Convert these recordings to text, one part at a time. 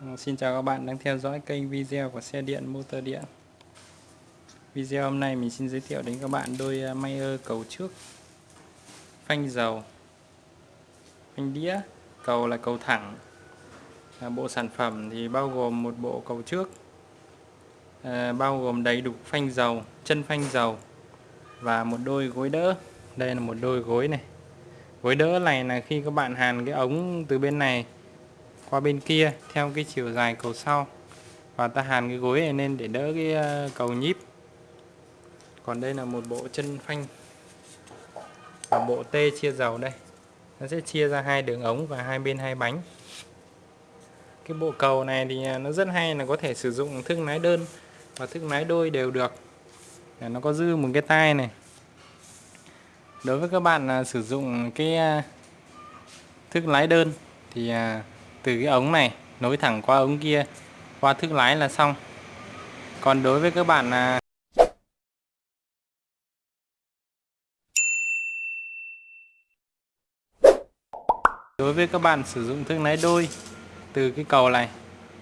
Vâng, xin chào các bạn đang theo dõi kênh video của xe điện motor điện. Video hôm nay mình xin giới thiệu đến các bạn đôi à, Mayer cầu trước Phanh dầu Phanh đĩa Cầu là cầu thẳng. À, Bộ sản phẩm thì bao gồm một bộ cầu trước à, Bao gồm đầy đủ phanh dầu Chân phanh dầu Và một đôi gối đỡ. Đây là một đôi gối này. Gối đỡ này là khi các bạn hàn cái ống từ bên này qua bên kia theo cái chiều dài cầu sau. Và ta hàn cái gối này lên để đỡ cái ờ, cầu nhíp. Còn đây là một bộ chân phanh. Và bộ T chia dầu đây. Nó sẽ chia ra hai đường ống và hai bên hai bánh. Cái bộ cầu này thì à, nó rất hay là có thể sử dụng thước lái đơn và thước lái đôi đều được. Nó có dư một cái tay này. Đối với các bạn à, sử dụng cái à, thước lái đơn thì từ cái ống này nối thẳng qua ống kia, qua thước lái là xong. Còn đối với các bạn là đối với các bạn sử dụng thước lái đôi từ cái cầu này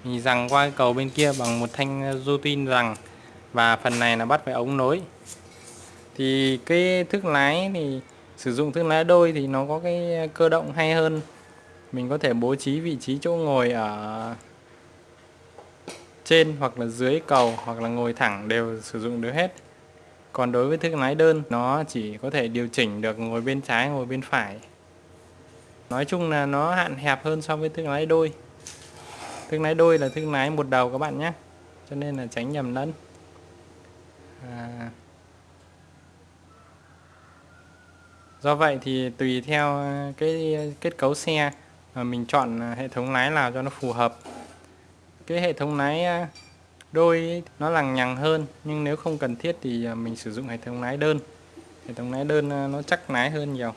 mình rằng qua cái cầu bên kia bằng một thanh rô tin rằng, và phần này là bắt phải ống nối. Thì cái thước lái thì, sử dụng thước lái đôi thì nó có cái cơ động hay hơn mình có thể bố trí vị trí chỗ ngồi ở trên hoặc là dưới cầu hoặc là ngồi thẳng đều sử dụng được hết. Còn đối với thương lái đơn, nó chỉ có thể điều chỉnh được ngồi bên trái, ngồi bên phải. Nói chung là nó hạn hẹp hơn so với thương lái đôi. Thương lái đôi là thương lái một đầu các bạn nhé, cho nên là tránh nhầm lẫn. À. do vậy thì tùy theo cái kết cấu xe. Ờ, mình chọn à, hệ thống lái nào cho nó phù hợp. Cái hệ thống lái à, đôi nó lằng nhằng hơn, nhưng nếu không cần thiết thì à, mình sử dụng hệ thống lái đơn. Hệ thống lái đơn nó chắc lái hơn nhiều.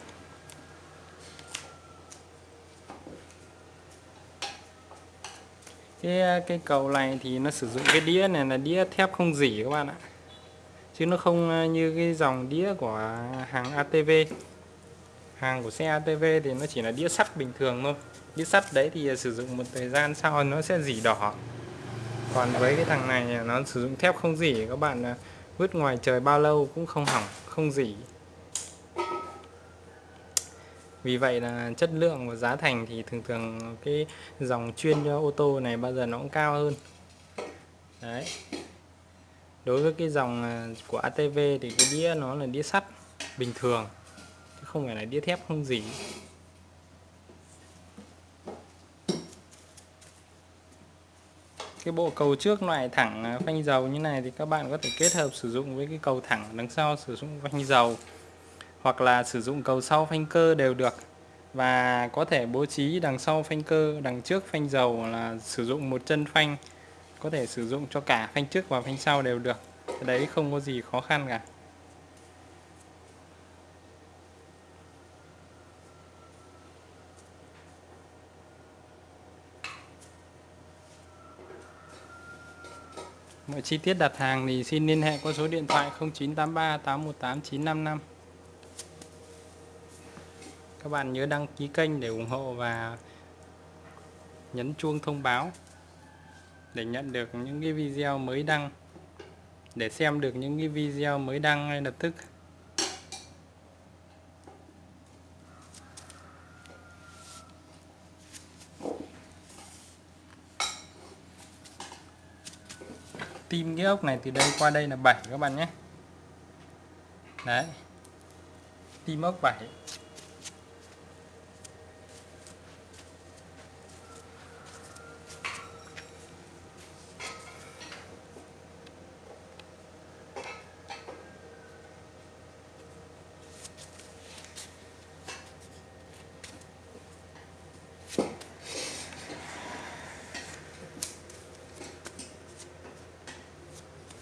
Cái cái cầu này thì nó sử dụng cái đĩa này là đĩa thép không dỉ các bạn ạ. Chứ nó không như cái dòng đĩa của hàng ATV hàng của xe ATV thì nó chỉ là đĩa sắt bình thường thôi. Đĩa sắt đấy thì sử dụng một thời gian sau nó sẽ dỉ đỏ. Còn với cái thằng này nó sử dụng thép không dỉ, các bạn à, vứt ngoài trời bao lâu cũng không hỏng, không dỉ. Vì vậy là chất lượng và giá thành thì thường thường cái dòng chuyên cho ô tô này bao giờ nó cũng cao hơn. Đấy. Đối với cái dòng à, của ATV thì cái đĩa nó là đĩa sắt bình thường không phải là đĩa thép, không gì. Cái bộ cầu trước loại thẳng à, phanh dầu như này thì các bạn có thể kết hợp sử dụng với cái cầu thẳng đằng sau sử dụng phanh dầu, hoặc là sử dụng cầu sau phanh cơ đều được. Và có thể bố trí đằng sau phanh cơ, đằng trước phanh dầu là sử dụng một chân phanh, có thể sử dụng cho cả phanh trước và phanh sau đều được. Đấy không có gì khó khăn cả. Mọi chi tiết đặt hàng thì xin liên hệ qua số điện thoại 0983 818 955. Các bạn nhớ đăng ký kênh để ủng hộ và nhấn chuông thông báo để nhận được những cái video mới đăng, để xem được những cái video mới đăng ngay lập tức. Tim cái ốc này từ đây qua đây là 7 các bạn nhé. Đấy. Tim ốc 7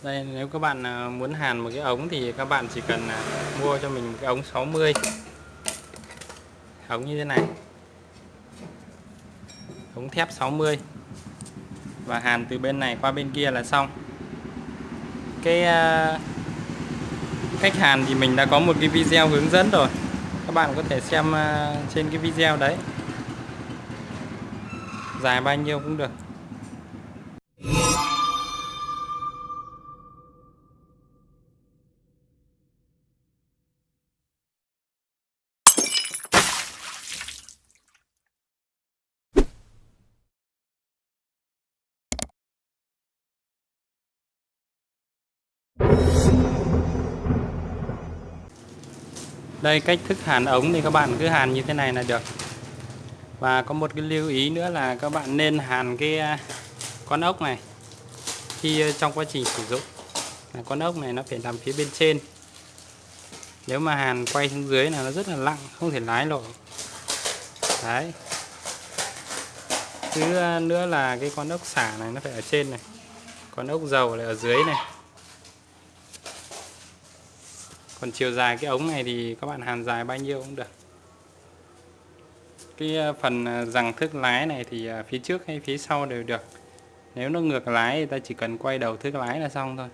đây, nếu các bạn à, muốn hàn một cái ống thì các bạn chỉ cần à, mua cho mình một cái ống 60 ống như thế này. Ống thép 60 và hàn từ bên này qua bên kia là xong. Cái à, cách hàn thì mình đã có một cái video hướng dẫn rồi. Các bạn có thể xem trên cái video đấy. Dài bao nhiêu cũng được. Đây, cách thức hàn ống thì các bạn cứ hàn như thế này là được. Và có một cái lưu ý nữa là các bạn nên hàn cái à, con ốc này khi à, trong quá trình sử dụng. Con ốc này nó phải nằm phía bên trên. Nếu mà hàn quay xuống dưới là nó rất là lặng, không thể lái nổi. Đấy. Thứ à, nữa là cái con ốc xả này nó phải ở trên này. Con ốc dầu lại ở dưới này còn chiều dài cái ống này thì các bạn hàn dài bao nhiêu cũng được. Cái ờ, phần ờ, rằng thước lái này thì ờ, phía trước hay phía sau đều được. Nếu nó ngược lái thì ta chỉ cần quay đầu thước lái là xong thôi.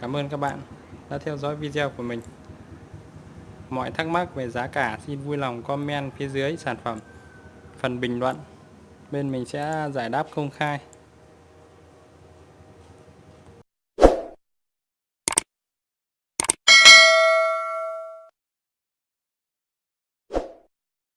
Cảm ơn các bạn đã theo dõi video của mình. Mọi thắc mắc về giá cả xin vui lòng comment phía dưới sản phẩm phần bình luận. Bên mình sẽ giải đáp công khai.